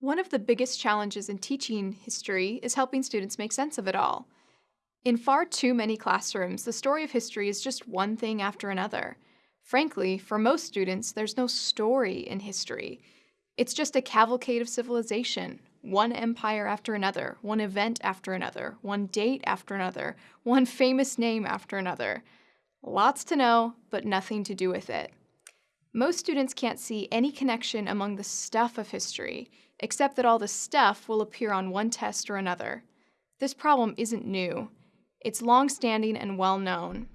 One of the biggest challenges in teaching history is helping students make sense of it all. In far too many classrooms, the story of history is just one thing after another. Frankly, for most students, there's no story in history. It's just a cavalcade of civilization, one empire after another, one event after another, one date after another, one famous name after another. Lots to know, but nothing to do with it. Most students can't see any connection among the stuff of history, except that all the stuff will appear on one test or another. This problem isn't new. It's long-standing and well-known.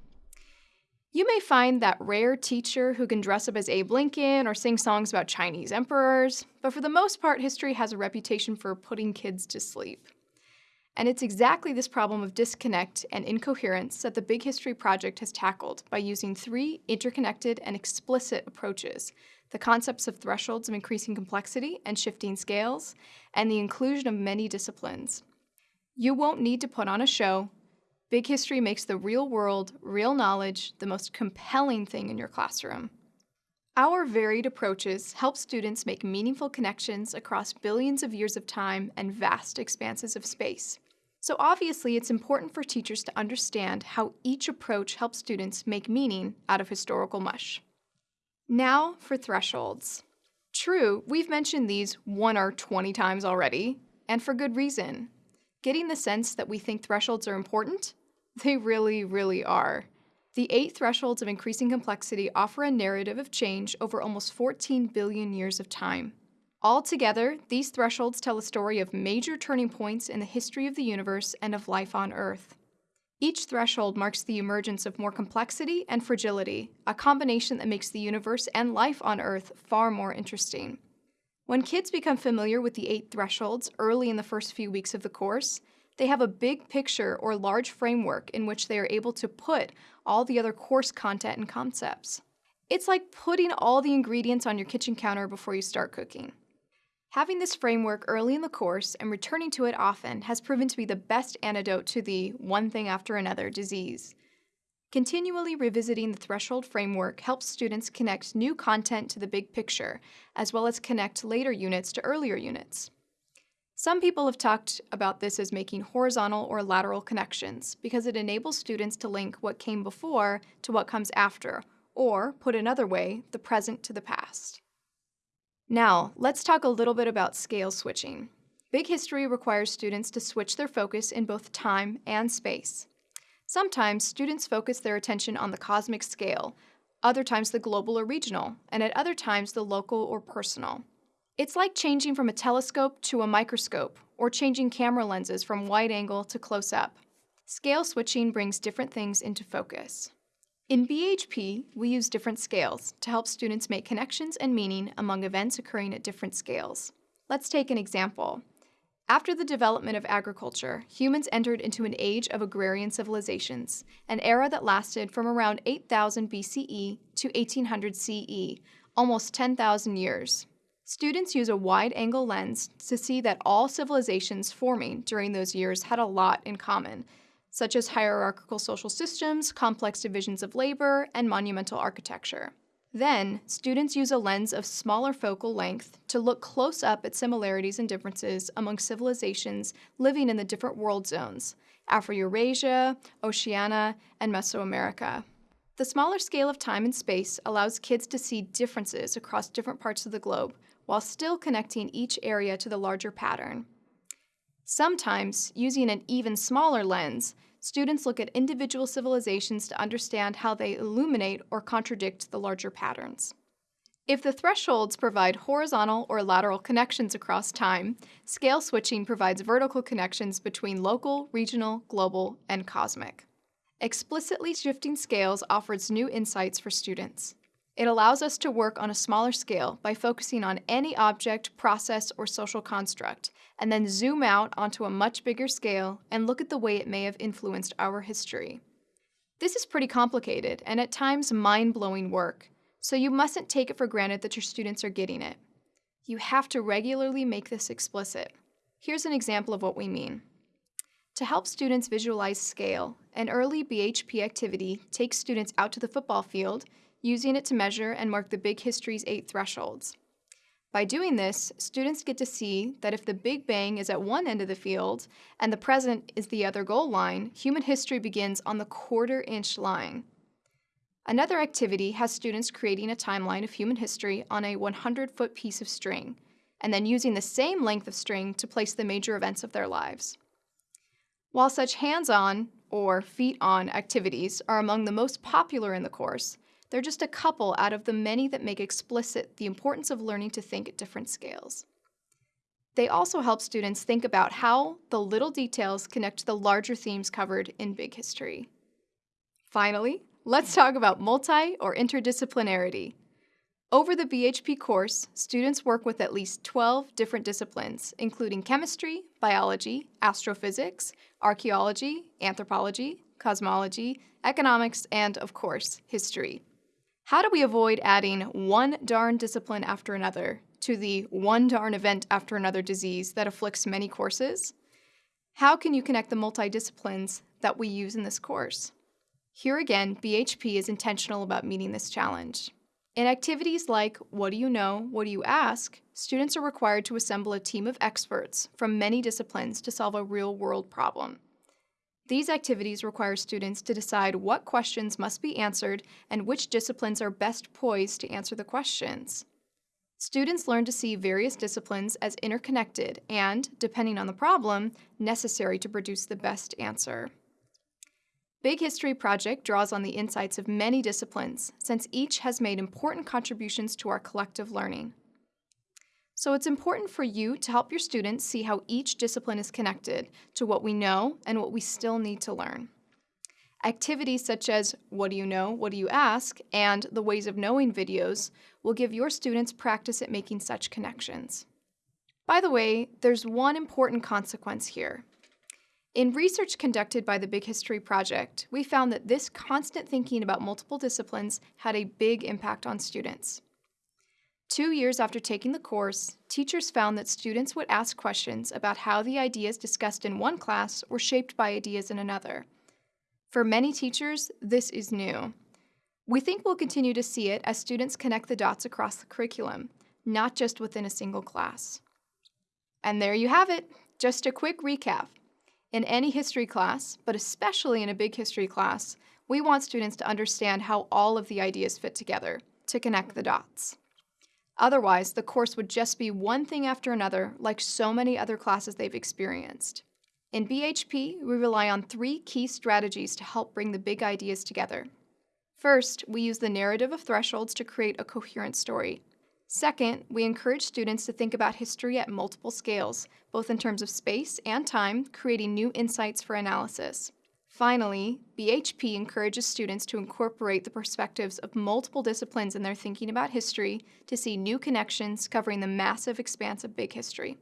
You may find that rare teacher who can dress up as Abe Lincoln or sing songs about Chinese emperors, but for the most part, history has a reputation for putting kids to sleep. And it's exactly this problem of disconnect and incoherence that the Big History Project has tackled by using three interconnected and explicit approaches the concepts of thresholds of increasing complexity and shifting scales, and the inclusion of many disciplines. You won't need to put on a show Big History makes the real world, real knowledge the most compelling thing in your classroom. Our varied approaches help students make meaningful connections across billions of years of time and vast expanses of space. So obviously, it's important for teachers to understand how each approach helps students make meaning out of historical mush. Now for thresholds. True, we've mentioned these one or 20 times already, and for good reason. Getting the sense that we think thresholds are important they really, really are. The eight thresholds of increasing complexity offer a narrative of change over almost 14 billion years of time. Altogether, these thresholds tell a story of major turning points in the history of the universe and of life on Earth. Each threshold marks the emergence of more complexity and fragility, a combination that makes the universe and life on Earth far more interesting. When kids become familiar with the eight thresholds early in the first few weeks of the course, they have a big picture or large framework in which they are able to put all the other course content and concepts. It's like putting all the ingredients on your kitchen counter before you start cooking. Having this framework early in the course and returning to it often has proven to be the best antidote to the one thing after another disease. Continually revisiting the threshold framework helps students connect new content to the big picture, as well as connect later units to earlier units. Some people have talked about this as making horizontal or lateral connections because it enables students to link what came before to what comes after, or, put another way, the present to the past. Now, let's talk a little bit about scale switching. Big History requires students to switch their focus in both time and space. Sometimes students focus their attention on the cosmic scale, other times the global or regional, and at other times the local or personal. It's like changing from a telescope to a microscope, or changing camera lenses from wide angle to close up. Scale switching brings different things into focus. In BHP, we use different scales to help students make connections and meaning among events occurring at different scales. Let's take an example. After the development of agriculture, humans entered into an age of agrarian civilizations, an era that lasted from around 8000 BCE to 1800 CE, almost 10,000 years. Students use a wide-angle lens to see that all civilizations forming during those years had a lot in common, such as hierarchical social systems, complex divisions of labor, and monumental architecture. Then, students use a lens of smaller focal length to look close up at similarities and differences among civilizations living in the different world zones, Afro-Eurasia, Oceania, and Mesoamerica. The smaller scale of time and space allows kids to see differences across different parts of the globe, while still connecting each area to the larger pattern. Sometimes, using an even smaller lens, students look at individual civilizations to understand how they illuminate or contradict the larger patterns. If the thresholds provide horizontal or lateral connections across time, scale switching provides vertical connections between local, regional, global, and cosmic. Explicitly shifting scales offers new insights for students. It allows us to work on a smaller scale by focusing on any object, process, or social construct, and then zoom out onto a much bigger scale and look at the way it may have influenced our history. This is pretty complicated and at times mind-blowing work, so you mustn't take it for granted that your students are getting it. You have to regularly make this explicit. Here's an example of what we mean. To help students visualize scale, an early BHP activity takes students out to the football field using it to measure and mark the Big History's eight thresholds. By doing this, students get to see that if the Big Bang is at one end of the field and the present is the other goal line, human history begins on the quarter inch line. Another activity has students creating a timeline of human history on a 100 foot piece of string, and then using the same length of string to place the major events of their lives. While such hands on, or feet on, activities are among the most popular in the course, they're just a couple out of the many that make explicit the importance of learning to think at different scales. They also help students think about how the little details connect to the larger themes covered in Big History. Finally, let's talk about multi or interdisciplinarity. Over the BHP course, students work with at least 12 different disciplines, including chemistry, biology, astrophysics, archaeology, anthropology, cosmology, economics, and, of course, history. How do we avoid adding one darn discipline after another to the one darn event after another disease that afflicts many courses? How can you connect the multidisciplines that we use in this course? Here again, BHP is intentional about meeting this challenge. In activities like What Do You Know? What Do You Ask? students are required to assemble a team of experts from many disciplines to solve a real world problem. These activities require students to decide what questions must be answered and which disciplines are best poised to answer the questions. Students learn to see various disciplines as interconnected and, depending on the problem, necessary to produce the best answer. Big History Project draws on the insights of many disciplines, since each has made important contributions to our collective learning. So it's important for you to help your students see how each discipline is connected to what we know and what we still need to learn. Activities such as What Do You Know? What Do You Ask? and the Ways of Knowing videos will give your students practice at making such connections. By the way, there's one important consequence here. In research conducted by the Big History Project, we found that this constant thinking about multiple disciplines had a big impact on students. Two years after taking the course, teachers found that students would ask questions about how the ideas discussed in one class were shaped by ideas in another. For many teachers, this is new. We think we'll continue to see it as students connect the dots across the curriculum, not just within a single class. And there you have it, just a quick recap. In any history class, but especially in a big history class, we want students to understand how all of the ideas fit together, to connect the dots. Otherwise, the course would just be one thing after another, like so many other classes they've experienced. In BHP, we rely on three key strategies to help bring the big ideas together. First, we use the narrative of thresholds to create a coherent story. Second, we encourage students to think about history at multiple scales, both in terms of space and time, creating new insights for analysis. Finally, BHP encourages students to incorporate the perspectives of multiple disciplines in their thinking about history to see new connections covering the massive expanse of big history.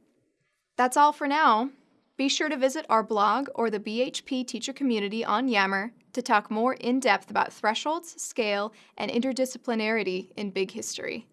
That's all for now. Be sure to visit our blog or the BHP teacher community on Yammer to talk more in depth about thresholds, scale, and interdisciplinarity in big history.